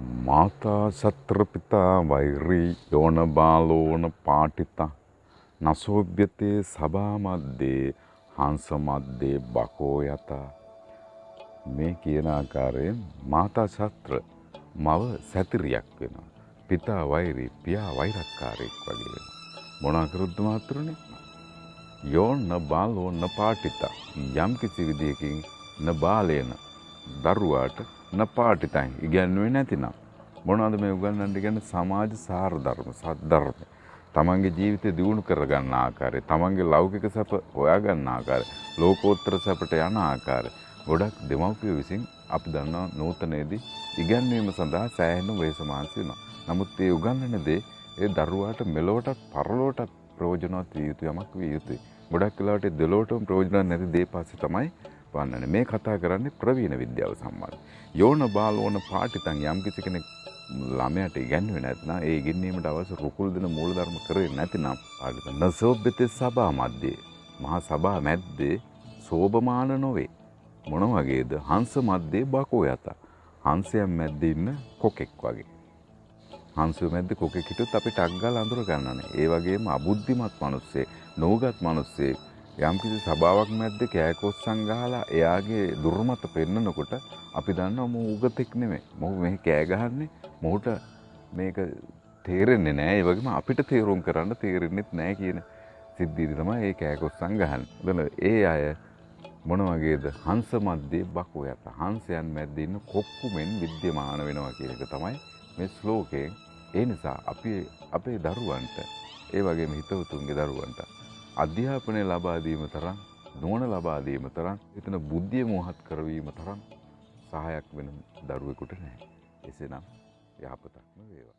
මාතා සත්‍රපිතා වෛරී යෝන බාලෝන පාටිතා නසෝභ්‍යතේ සභා මධ්‍යේ හංස මධ්‍යේ බකෝ යතා මේ කියන ආකාරයෙන් මාතා ශත්‍ර මව සැතිරියක් වෙනවා. පිතා වෛරී පියා වෛරක්කාරයෙක් වගේ වෙනවා. මොනා කරුද්ද මාත්‍රනේ? යෝන බාලෝ න පාටිතා යම් කිසි විදියකින් න බාලේන දරුවාට න පාටිතයි ඉගැන්වුවේ නැතිනම් මොනවද මේ උගන්වන්න කියන්නේ සමාජ සාර ධර්ම සද්ධර්ම තමන්ගේ ජීවිතය දියුණු කරගන්න ආකාරය තමන්ගේ ලෞකික සැප හොයාගන්න ආකාරය ලෝකෝත්තර සැපට යන ආකාරය ගොඩක් දෙමව්පියෝ විසින් අපි දන්නවා නූතනයේදී ඉගැන්වීම සඳහා සෑහෙන වේස මහන්සි වෙනවා. නමුත් ඒ උගන්වන දේ ඒ දරුවාට මෙලොවටත් පරලොවටත් ප්‍රයෝජනවත් විය යුතු යමක් විය යුතුයි. ගොඩක් වෙලාවට දෙලොවටම ප්‍රයෝජනවත් නැති දේ පස්සේ තමයි වන්නන්නේ. මේ කතා කරන්නේ ප්‍රවීණ විද්‍යාව සම්බන්ධ. යෝන බාලෝන පාටිතන් යම් කිසි කෙනෙක් ළමයට ඉගැන්වෙන්නේ නැත්නම් ඒ ඉගෙනීමට අවශ්‍ය රුකුල් දෙන මූලධර්ම කරේ නැතිනම් පාටිතන් නසෝබ්බතේ සභා මැද්දේ මහා සභා මැද්දේ සෝබමාන නොවේ. මොන වගේද හංස මැද්දේ බකෝ යත. හංසයන් මැද්දේ ඉන්න කොකෙක් වගේ. හංසය මැද්ද කොකෙක් හිටියොත් අපි ටක් ගාලා අඳුර ගන්නනේ. ඒ වගේම අබුද්ධිමත් මිනිස්සේ, නෝගත් මිනිස්සේ යම්කිසි සභාවක් මැද්දේ කෑකොස්සන් ගහලා එයාගේ දුර්මත පෙන්නකොට අපි දන්නවා මොහු උගතෙක් නෙමෙයි. මොහු මෙහි කෑ ගහන්නේ මොහුට මේක තේරෙන්නේ නැහැ. ඒ වගේම අපිට තේරුම් කරන්න තේරෙන්නෙත් නැහැ කියන සිද්ධියදී තමයි ඒ කෑකොස්සන් ගහන්නේ. ඒ අය මොන වගේද හංස මැද්දේ බකෝ යත. හංසයන් මැද්දේ ඉන්න කොක්කු මෙන් විද්‍යමාන වෙනවා කියන එක තමයි මේ ශ්ලෝකයෙන්. ඒ නිසා අපි අපේ දරුවන්ට ඒ වගේම හිතවතුන්ගේ දරුවන්ට අධ්‍යාපනය ලබා දීම තරම් නුවණ ලබා දීම තරම් එතන බුද්ධිය මොහත් කරවීම තරම් සහායක් වෙන දරුවෙකුට නැහැ. එසේනම් යහපතක්ම වේවා.